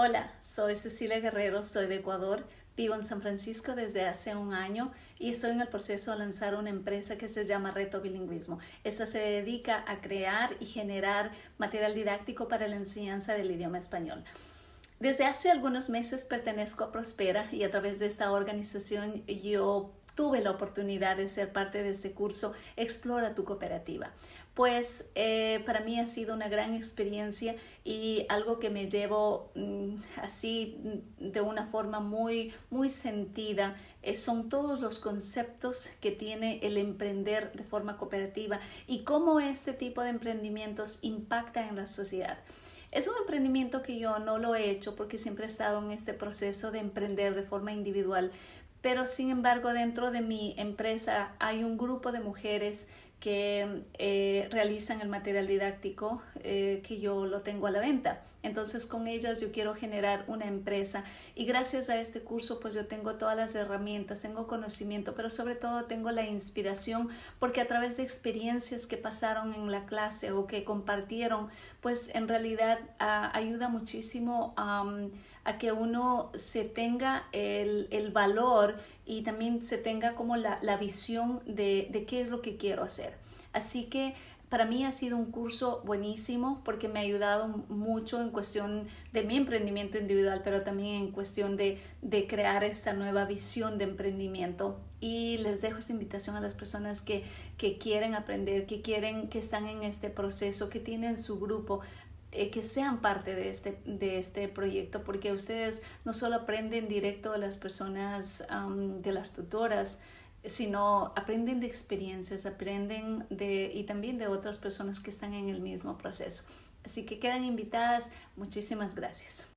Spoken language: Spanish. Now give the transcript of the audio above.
Hola, soy Cecilia Guerrero, soy de Ecuador, vivo en San Francisco desde hace un año y estoy en el proceso de lanzar una empresa que se llama Reto Bilingüismo. Esta se dedica a crear y generar material didáctico para la enseñanza del idioma español. Desde hace algunos meses pertenezco a Prospera y a través de esta organización yo tuve la oportunidad de ser parte de este curso Explora tu cooperativa. Pues eh, para mí ha sido una gran experiencia y algo que me llevo mm, así mm, de una forma muy, muy sentida eh, son todos los conceptos que tiene el emprender de forma cooperativa y cómo este tipo de emprendimientos impacta en la sociedad. Es un emprendimiento que yo no lo he hecho porque siempre he estado en este proceso de emprender de forma individual, pero sin embargo dentro de mi empresa hay un grupo de mujeres que eh, realizan el material didáctico eh, que yo lo tengo a la venta. Entonces con ellas yo quiero generar una empresa y gracias a este curso pues yo tengo todas las herramientas, tengo conocimiento, pero sobre todo tengo la inspiración porque a través de experiencias que pasaron en la clase o que compartieron pues en realidad ayuda muchísimo a a que uno se tenga el, el valor y también se tenga como la, la visión de, de qué es lo que quiero hacer. Así que para mí ha sido un curso buenísimo porque me ha ayudado mucho en cuestión de mi emprendimiento individual, pero también en cuestión de, de, crear esta nueva visión de emprendimiento. Y les dejo esta invitación a las personas que, que quieren aprender, que quieren, que están en este proceso, que tienen su grupo. Eh, que sean parte de este, de este proyecto, porque ustedes no solo aprenden directo de las personas, de las tutoras, sino aprenden de experiencias, aprenden de, y también de otras personas que están en el mismo proceso. Así que quedan invitadas. Muchísimas gracias.